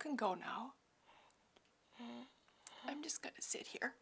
can go now. I'm just going to sit here.